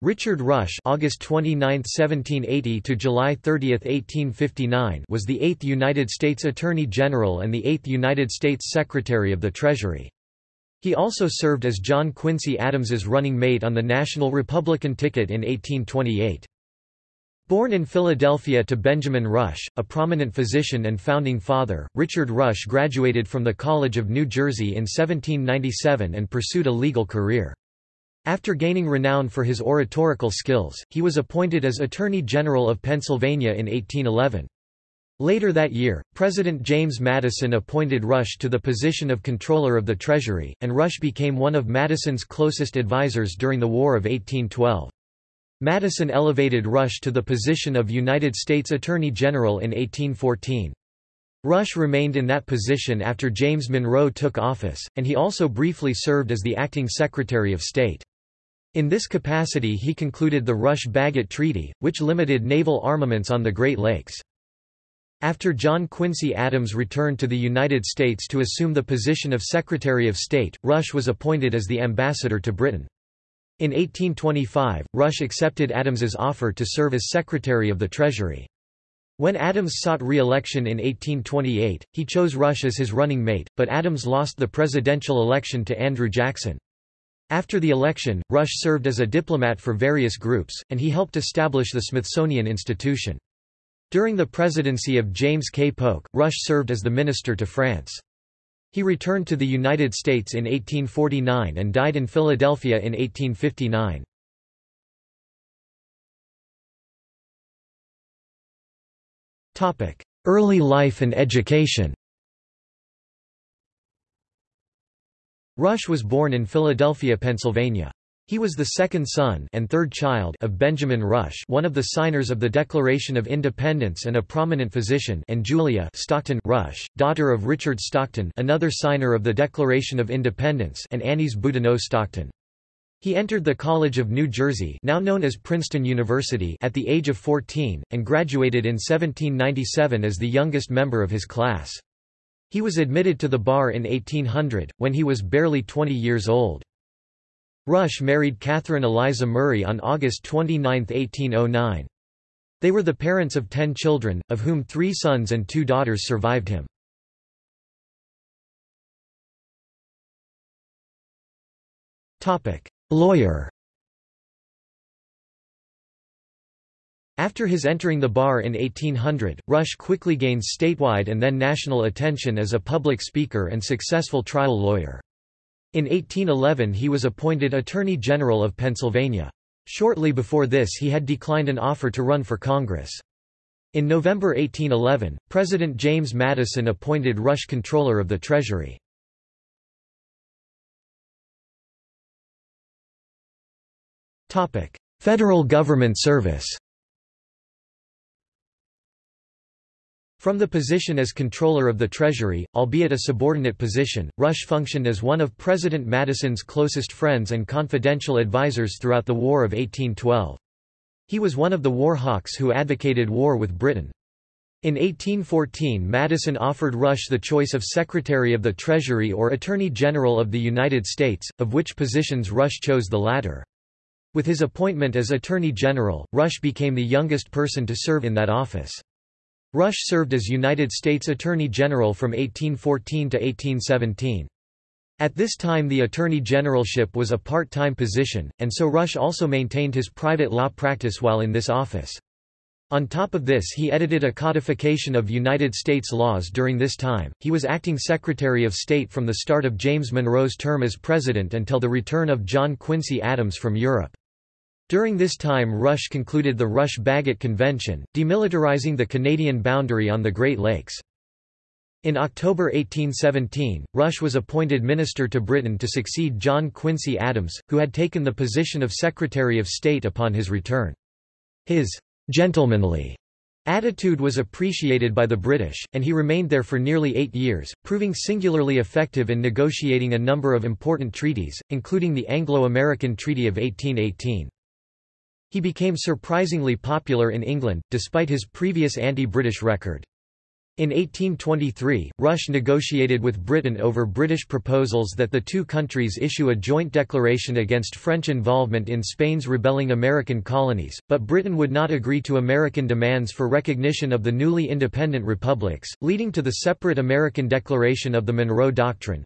Richard Rush August 29, 1780 to July 30, 1859 was the 8th United States Attorney General and the 8th United States Secretary of the Treasury. He also served as John Quincy Adams's running mate on the National Republican ticket in 1828. Born in Philadelphia to Benjamin Rush, a prominent physician and founding father, Richard Rush graduated from the College of New Jersey in 1797 and pursued a legal career. After gaining renown for his oratorical skills, he was appointed as Attorney General of Pennsylvania in 1811. Later that year, President James Madison appointed Rush to the position of Comptroller of the Treasury, and Rush became one of Madison's closest advisers during the War of 1812. Madison elevated Rush to the position of United States Attorney General in 1814. Rush remained in that position after James Monroe took office, and he also briefly served as the acting Secretary of State. In this capacity he concluded the Rush-Bagot Treaty, which limited naval armaments on the Great Lakes. After John Quincy Adams returned to the United States to assume the position of Secretary of State, Rush was appointed as the ambassador to Britain. In 1825, Rush accepted Adams's offer to serve as Secretary of the Treasury. When Adams sought re-election in 1828, he chose Rush as his running mate, but Adams lost the presidential election to Andrew Jackson. After the election, Rush served as a diplomat for various groups, and he helped establish the Smithsonian Institution. During the presidency of James K. Polk, Rush served as the minister to France. He returned to the United States in 1849 and died in Philadelphia in 1859. Early life and education Rush was born in Philadelphia, Pennsylvania. He was the second son and third child of Benjamin Rush one of the signers of the Declaration of Independence and a prominent physician and Julia Stockton Rush, daughter of Richard Stockton another signer of the Declaration of Independence and Annis Boudinot Stockton. He entered the College of New Jersey now known as Princeton University at the age of 14, and graduated in 1797 as the youngest member of his class. He was admitted to the bar in 1800, when he was barely 20 years old. Rush married Catherine Eliza Murray on August 29, 1809. They were the parents of ten children, of whom three sons and two daughters survived him. Lawyer After his entering the bar in 1800, Rush quickly gained statewide and then national attention as a public speaker and successful trial lawyer. In 1811 he was appointed Attorney General of Pennsylvania. Shortly before this he had declined an offer to run for Congress. In November 1811, President James Madison appointed Rush Comptroller of the Treasury. Federal government service From the position as Comptroller of the Treasury, albeit a subordinate position, Rush functioned as one of President Madison's closest friends and confidential advisers throughout the War of 1812. He was one of the war hawks who advocated war with Britain. In 1814 Madison offered Rush the choice of Secretary of the Treasury or Attorney General of the United States, of which positions Rush chose the latter. With his appointment as Attorney General, Rush became the youngest person to serve in that office. Rush served as United States Attorney General from 1814 to 1817. At this time the Attorney Generalship was a part-time position, and so Rush also maintained his private law practice while in this office. On top of this he edited a codification of United States laws during this time. He was acting Secretary of State from the start of James Monroe's term as President until the return of John Quincy Adams from Europe. During this time Rush concluded the Rush-Bagot Convention, demilitarizing the Canadian boundary on the Great Lakes. In October 1817, Rush was appointed minister to Britain to succeed John Quincy Adams, who had taken the position of Secretary of State upon his return. His gentlemanly attitude was appreciated by the British, and he remained there for nearly eight years, proving singularly effective in negotiating a number of important treaties, including the Anglo-American Treaty of 1818. He became surprisingly popular in England, despite his previous anti-British record. In 1823, Rush negotiated with Britain over British proposals that the two countries issue a joint declaration against French involvement in Spain's rebelling American colonies, but Britain would not agree to American demands for recognition of the newly independent republics, leading to the separate American declaration of the Monroe Doctrine.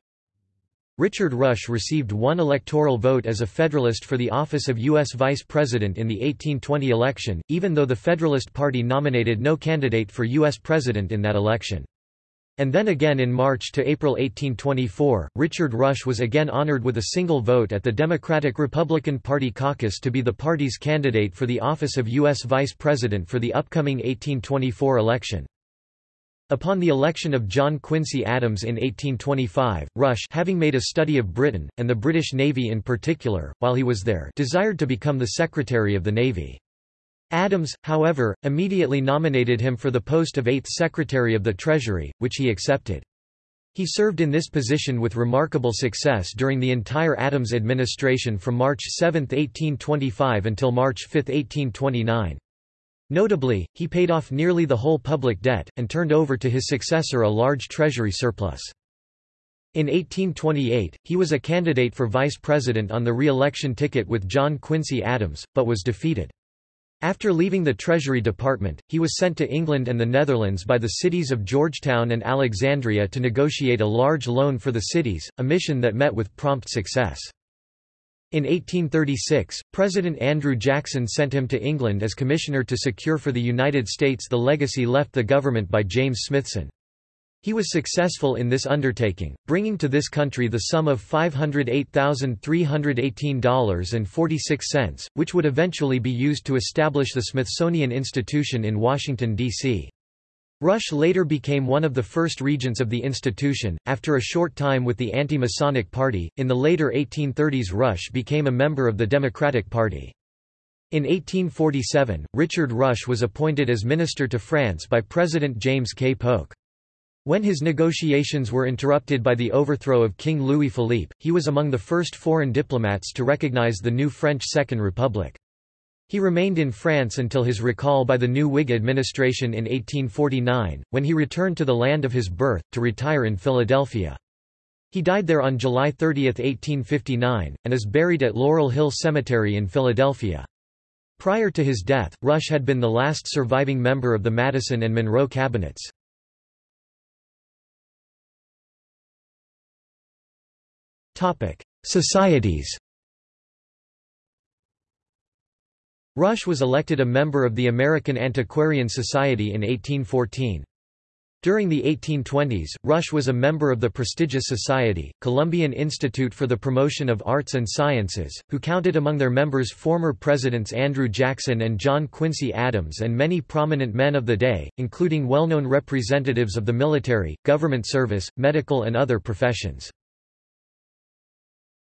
Richard Rush received one electoral vote as a Federalist for the office of U.S. Vice President in the 1820 election, even though the Federalist Party nominated no candidate for U.S. President in that election. And then again in March to April 1824, Richard Rush was again honored with a single vote at the Democratic-Republican Party caucus to be the party's candidate for the office of U.S. Vice President for the upcoming 1824 election. Upon the election of John Quincy Adams in 1825, Rush having made a study of Britain, and the British Navy in particular, while he was there desired to become the Secretary of the Navy. Adams, however, immediately nominated him for the post of Eighth Secretary of the Treasury, which he accepted. He served in this position with remarkable success during the entire Adams administration from March 7, 1825 until March 5, 1829. Notably, he paid off nearly the whole public debt, and turned over to his successor a large treasury surplus. In 1828, he was a candidate for vice president on the re-election ticket with John Quincy Adams, but was defeated. After leaving the Treasury Department, he was sent to England and the Netherlands by the cities of Georgetown and Alexandria to negotiate a large loan for the cities, a mission that met with prompt success. In 1836, President Andrew Jackson sent him to England as commissioner to secure for the United States the legacy left the government by James Smithson. He was successful in this undertaking, bringing to this country the sum of $508,318.46, which would eventually be used to establish the Smithsonian Institution in Washington, D.C. Rush later became one of the first regents of the institution. After a short time with the anti Masonic Party, in the later 1830s, Rush became a member of the Democratic Party. In 1847, Richard Rush was appointed as minister to France by President James K. Polk. When his negotiations were interrupted by the overthrow of King Louis Philippe, he was among the first foreign diplomats to recognize the new French Second Republic. He remained in France until his recall by the new Whig administration in 1849, when he returned to the land of his birth, to retire in Philadelphia. He died there on July 30, 1859, and is buried at Laurel Hill Cemetery in Philadelphia. Prior to his death, Rush had been the last surviving member of the Madison and Monroe cabinets. Societies Rush was elected a member of the American Antiquarian Society in 1814. During the 1820s, Rush was a member of the prestigious society, Columbian Institute for the Promotion of Arts and Sciences, who counted among their members former presidents Andrew Jackson and John Quincy Adams and many prominent men of the day, including well-known representatives of the military, government service, medical and other professions.